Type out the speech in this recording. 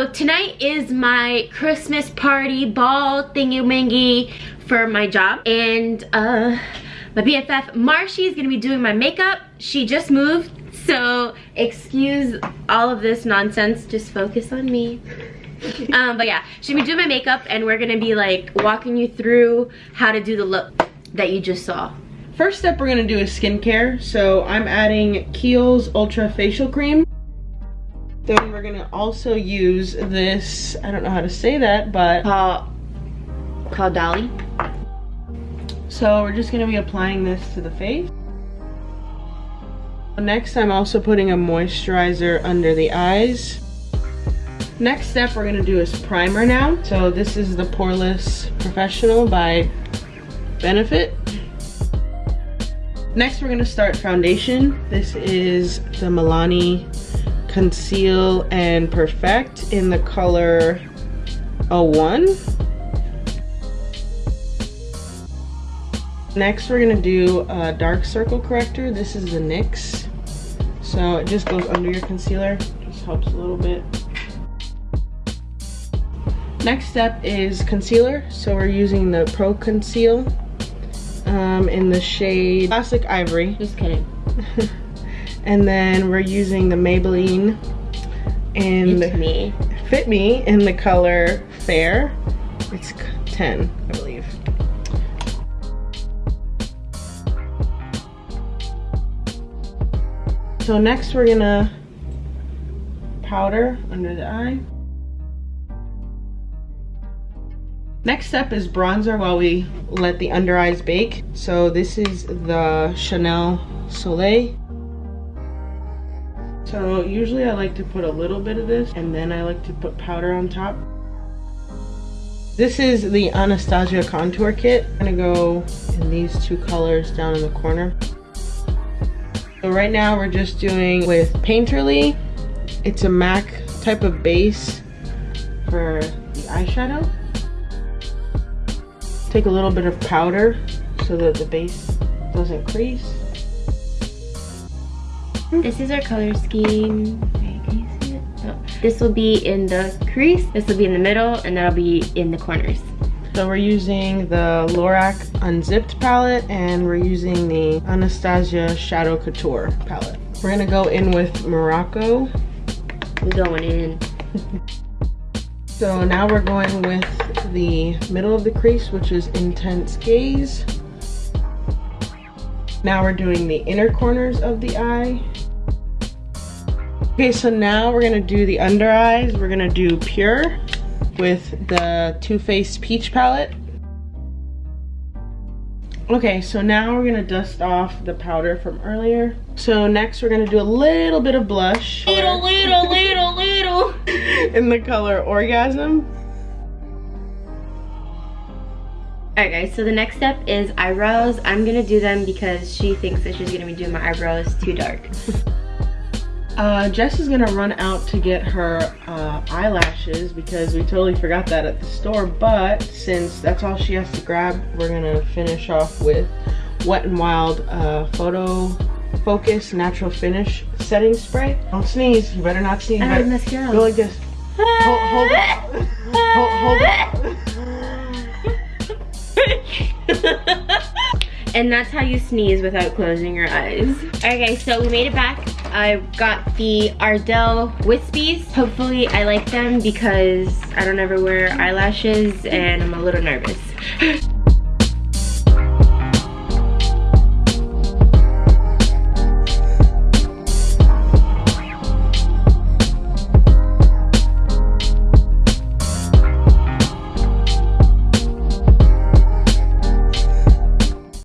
So tonight is my Christmas party ball thingy-mangy for my job. And uh, my BFF Marshy is gonna be doing my makeup. She just moved, so excuse all of this nonsense. Just focus on me. um, but yeah, gonna be doing my makeup and we're gonna be like walking you through how to do the look that you just saw. First step we're gonna do is skincare. So I'm adding Kiehl's Ultra Facial Cream. Then we're gonna also use this, I don't know how to say that, but... Called, Dolly. So we're just gonna be applying this to the face. Next, I'm also putting a moisturizer under the eyes. Next step we're gonna do is primer now. So this is the Poreless Professional by Benefit. Next, we're gonna start foundation. This is the Milani conceal and perfect in the color a 01 next we're gonna do a dark circle corrector. This is the NYX so it just goes under your concealer. Just helps a little bit. Next step is concealer. So we're using the pro conceal um, in the shade classic ivory. Just kidding And then we're using the Maybelline and Fit Me. Fit Me in the color Fair. It's 10, I believe. So next we're gonna powder under the eye. Next step is bronzer while we let the under eyes bake. So this is the Chanel Soleil so usually I like to put a little bit of this and then I like to put powder on top. This is the Anastasia contour kit. I'm gonna go in these two colors down in the corner. So right now we're just doing with Painterly. It's a MAC type of base for the eyeshadow. Take a little bit of powder so that the base doesn't crease. Mm-hmm. This is our color scheme. Oh. This will be in the crease, this will be in the middle, and that'll be in the corners. So we're using the Lorac Unzipped palette and we're using the Anastasia Shadow Couture palette. We're gonna go in with Morocco. We're going in. so now we're going with the middle of the crease, which is Intense Gaze. Now we're doing the inner corners of the eye. Okay, so now we're gonna do the under eyes. We're gonna do Pure with the Too Faced Peach Palette. Okay, so now we're gonna dust off the powder from earlier. So next we're gonna do a little bit of blush. Little, little, little, little. In the color Orgasm. Alright guys, so the next step is eyebrows. I'm gonna do them because she thinks that she's gonna be doing my eyebrows too dark. Uh, Jess is gonna run out to get her uh, eyelashes because we totally forgot that at the store. But since that's all she has to grab, we're gonna finish off with Wet n Wild uh, Photo Focus Natural Finish Setting Spray. Don't sneeze. You better not sneeze. I have mascara. Go like this. hold, hold it. Hold, hold it. and that's how you sneeze without closing your eyes. Okay, so we made it back. I got the Ardell Wispies. Hopefully I like them because I don't ever wear eyelashes and I'm a little nervous.